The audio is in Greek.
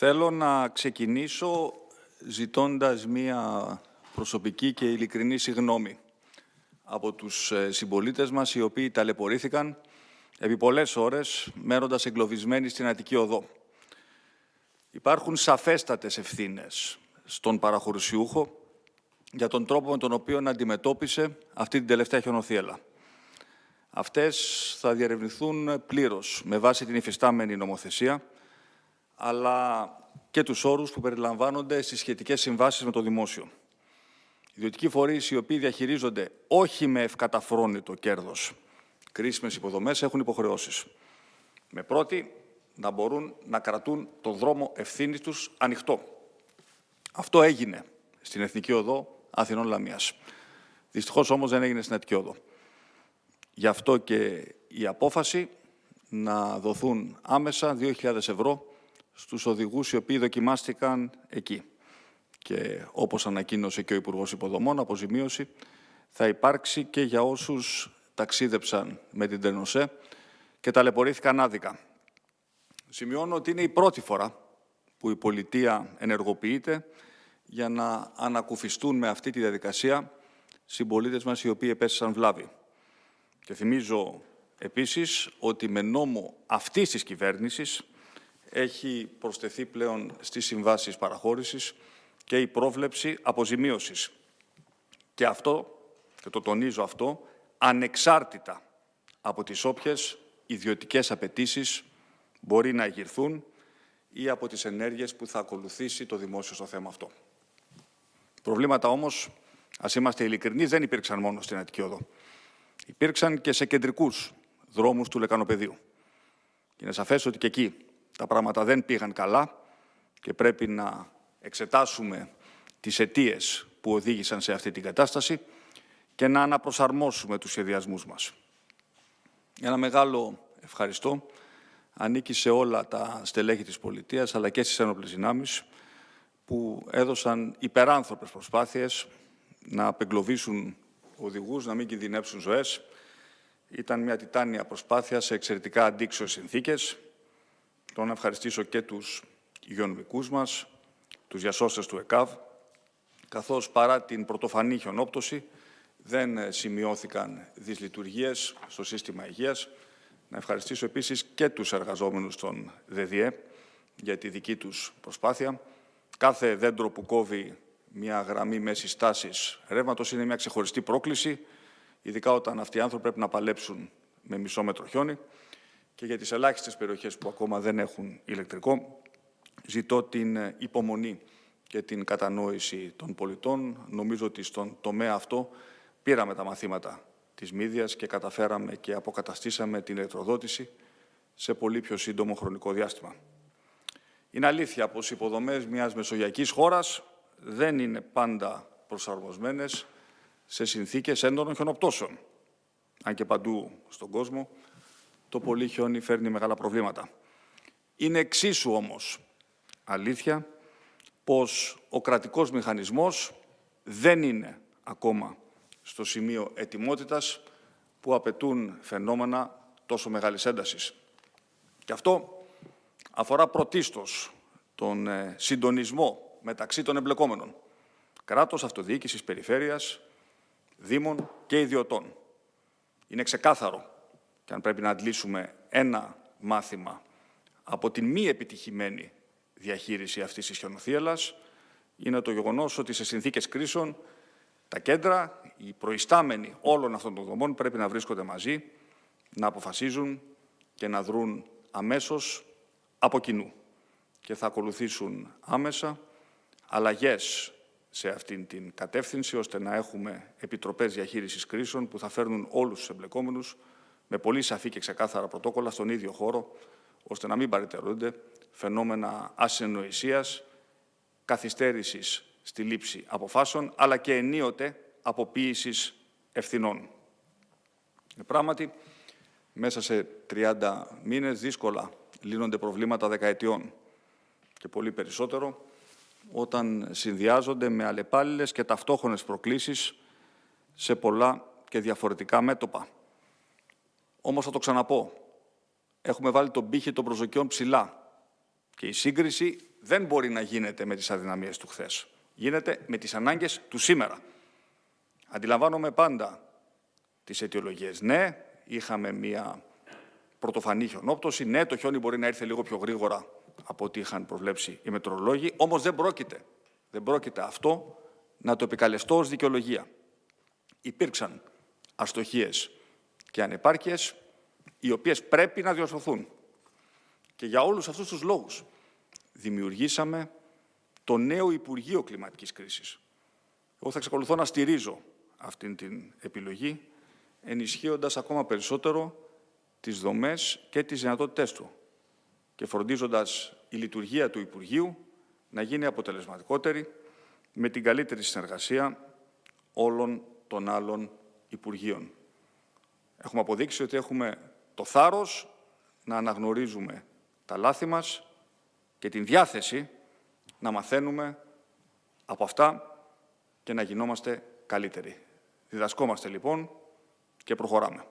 Θέλω να ξεκινήσω ζητώντας μία προσωπική και ειλικρινή συγνώμη από τους ε, συμπολίτες μας οι οποίοι ταλαιπωρήθηκαν επί πολλές ώρες μένοντας εγκλωβισμένοι στην Αττική Οδό. Υπάρχουν σαφέστατες ευθύνες στον παραχωρησιούχο για τον τρόπο με τον οποίο αντιμετώπισε αυτή την τελευταία χιονοθύελα. Αυτές θα διερευνηθούν πλήρως με βάση την υφιστάμενη νομοθεσία, αλλά και τους όρους που περιλαμβάνονται στις σχετικές συμβάσεις με το δημόσιο. Ιδιωτικοί φορείς οι οποίοι διαχειρίζονται όχι με ευκαταφρόνητο κέρδος κρίσιμες υποδομές έχουν υποχρεώσεις. Με πρώτη, να μπορούν να κρατούν το δρόμο ευθύνης τους ανοιχτό. Αυτό έγινε στην Εθνική Οδό Αθηνών Λαμίας. Δυστυχώς όμως δεν έγινε στην Εθνική Οδό. Γι' αυτό και η απόφαση να δοθούν άμεσα 2.000 ευρώ στους οδηγούς οι οποίοι δοκιμάστηκαν εκεί. Και όπως ανακοίνωσε και ο Υπουργός Υποδομών, αποζημίωση θα υπάρξει και για όσους ταξίδεψαν με την Τενοσέ και ταλαιπωρήθηκαν άδικα. Σημειώνω ότι είναι η πρώτη φορά που η πολιτεία ενεργοποιείται για να ανακουφιστούν με αυτή τη διαδικασία συμπολίτες μας οι οποίοι επέστησαν βλάβη. Και θυμίζω επίσης ότι με νόμο αυτής της κυβέρνησης έχει προσθεθεί πλέον στις συμβάσεις παραχώρησης και η πρόβλεψη αποζημίωσης. Και αυτό, και το τονίζω αυτό, ανεξάρτητα από τις όποιες ιδιωτικές απαιτήσεις μπορεί να εγγυρθούν ή από τις ενέργειες που θα ακολουθήσει το δημόσιο στο θέμα αυτό. Προβλήματα όμως, ας είμαστε ειλικρινεί, δεν υπήρξαν μόνο στην Αττική Οδό. Υπήρξαν και σε κεντρικούς δρόμους του Λεκανοπεδίου. Και είναι σαφές ότι και εκεί τα πράγματα δεν πήγαν καλά και πρέπει να εξετάσουμε τις αιτίες που οδήγησαν σε αυτή την κατάσταση και να αναπροσαρμόσουμε τους σχεδιασμούς μας. Ένα μεγάλο ευχαριστώ ανήκει σε όλα τα στελέχη της πολιτείας αλλά και στις ένοπλες δυνάμεις που έδωσαν υπεράνθρωπες προσπάθειες να απεγκλωβίσουν οδηγούς, να μην κινδυνεύσουν ζωές. Ήταν μια τιτάνια προσπάθεια σε εξαιρετικά αντίξωες συνθήκες. Θέλω να ευχαριστήσω και τους υγειονομικούς μας, τους διασώστες του ΕΚΑΒ, καθώς παρά την πρωτοφανή χιονόπτωση δεν σημειώθηκαν δυσλειτουργίες στο σύστημα υγείας. Να ευχαριστήσω επίσης και τους εργαζόμενους των ΔΔΕ για τη δική τους προσπάθεια. Κάθε δέντρο που κόβει μια γραμμή μέσης τάσης ρεύματος είναι μια ξεχωριστή πρόκληση, ειδικά όταν αυτοί οι άνθρωποι πρέπει να παλέψουν με μισό μέτρο χιόνι. Και για τις ελάχιστες περιοχές που ακόμα δεν έχουν ηλεκτρικό, ζητώ την υπομονή και την κατανόηση των πολιτών. Νομίζω ότι στον τομέα αυτό πήραμε τα μαθήματα της Μύδιας και καταφέραμε και αποκαταστήσαμε την ηλεκτροδότηση σε πολύ πιο σύντομο χρονικό διάστημα. Είναι αλήθεια πως οι υποδομές μιας μεσογειακής χώρας δεν είναι πάντα προσαρμοσμένες σε συνθήκες έντονων χιονοπτώσεων. Αν και παντού στον κόσμο το πολύ χιόνι φέρνει μεγάλα προβλήματα. Είναι εξίσου όμως αλήθεια πως ο κρατικός μηχανισμός δεν είναι ακόμα στο σημείο ετοιμότητας που απαιτούν φαινόμενα τόσο μεγάλης έντασης. Και αυτό αφορά πρωτίστως τον ε, συντονισμό μεταξύ των εμπλεκόμενων. Κράτος, αυτοδιοίκησης, περιφέρειας, δήμων και ιδιωτών. Είναι ξεκάθαρο και αν πρέπει να αντλήσουμε ένα μάθημα από την μη επιτυχημένη διαχείριση αυτής της χιονοθύελας, είναι το γεγονός ότι σε συνθήκες κρίσεων τα κέντρα, οι προϊστάμενοι όλων αυτών των δομών πρέπει να βρίσκονται μαζί, να αποφασίζουν και να δρουν αμέσως από κοινού. Και θα ακολουθήσουν άμεσα αλλαγές σε αυτήν την κατεύθυνση, ώστε να έχουμε επιτροπές διαχείρισης κρίσεων που θα φέρνουν όλους τους εμπλεκόμενους με πολύ σαφή και ξεκάθαρα πρωτόκολλα στον ίδιο χώρο, ώστε να μην παρετερούνται φαινόμενα ασυνοησίας, καθυστέρησης στη λήψη αποφάσεων, αλλά και ενίοτε αποποίησης ευθυνών. Ε, πράγματι, μέσα σε 30 μήνες δύσκολα λύνονται προβλήματα δεκαετιών και πολύ περισσότερο όταν συνδυάζονται με αλλεπάλληλες και ταυτόχρονες προκλήσεις σε πολλά και διαφορετικά μέτωπα. Όμως θα το ξαναπώ, έχουμε βάλει τον πύχη των προσδοκιών ψηλά και η σύγκριση δεν μπορεί να γίνεται με τις αδυναμίες του χθες. Γίνεται με τις ανάγκες του σήμερα. Αντιλαμβάνομαι πάντα τις αιτιολογίες. Ναι, είχαμε μία πρωτοφανή χιονόπτωση. Ναι, το χιόνι μπορεί να έρθει λίγο πιο γρήγορα από ό,τι είχαν προβλέψει οι μετρολόγοι. Όμως δεν πρόκειται, δεν πρόκειται αυτό να το επικαλεστώ ως δικαιολογία. Υπήρξαν αστοχίες και ανεπάρκειες, οι οποίες πρέπει να διορθωθούν. Και για όλους αυτούς τους λόγους δημιουργήσαμε το νέο Υπουργείο Κλιματικής Κρίσης. Εγώ θα εξακολουθώ να στηρίζω αυτήν την επιλογή, ενισχύοντας ακόμα περισσότερο τις δομές και τις δυνατότητές του και φροντίζοντας η λειτουργία του Υπουργείου να γίνει αποτελεσματικότερη με την καλύτερη συνεργασία όλων των άλλων Υπουργείων. Έχουμε αποδείξει ότι έχουμε το θάρρος να αναγνωρίζουμε τα λάθη μας και την διάθεση να μαθαίνουμε από αυτά και να γινόμαστε καλύτεροι. Διδασκόμαστε λοιπόν και προχωράμε.